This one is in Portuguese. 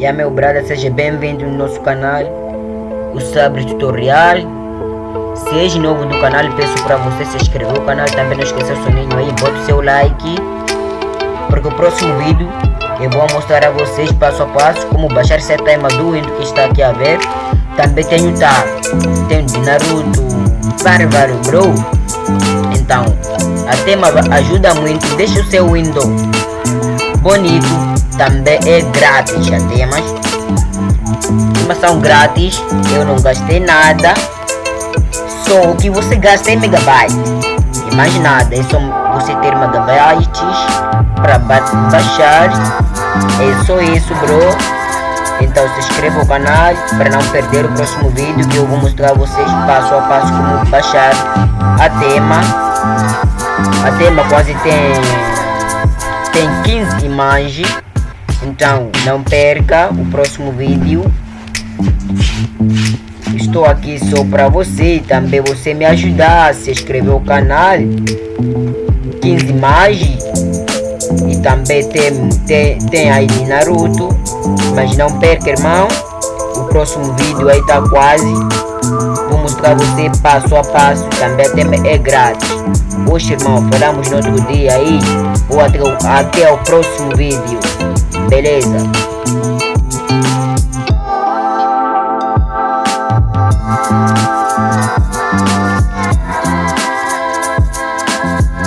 E a meu brother, seja bem-vindo no nosso canal, o Sabre Tutorial. Seja novo do canal, peço para você se inscrever no canal, também não esqueça o soninho aí, bota o seu like. Porque o próximo vídeo eu vou mostrar a vocês passo a passo como baixar esse tema do Windows que está aqui a ver. Também tenho tá, tenho de Naruto, vários, bro. Então, a tema ajuda muito, deixa o seu Windows bonito, também é grátis a temas. Temas são grátis, eu não gastei nada. Só o que você gasta é megabyte. E mais nada, é só você ter megabytes para baixar. É só isso, bro. Então se inscreva no canal para não perder o próximo vídeo que eu vou mostrar a vocês passo a passo como baixar a tema. A tema quase tem tem 15 imagens. Então não perca o próximo vídeo. Estou aqui só para você e também você me ajudar a se inscrever no canal. 15 imagens e também tem, tem, tem aí de Naruto. Mas não perca, irmão. O próximo vídeo aí tá quase. Vou mostrar você passo a passo. Também até é grátis. Hoje, irmão, falamos no outro dia aí. Ou até, até o próximo vídeo. Beleza?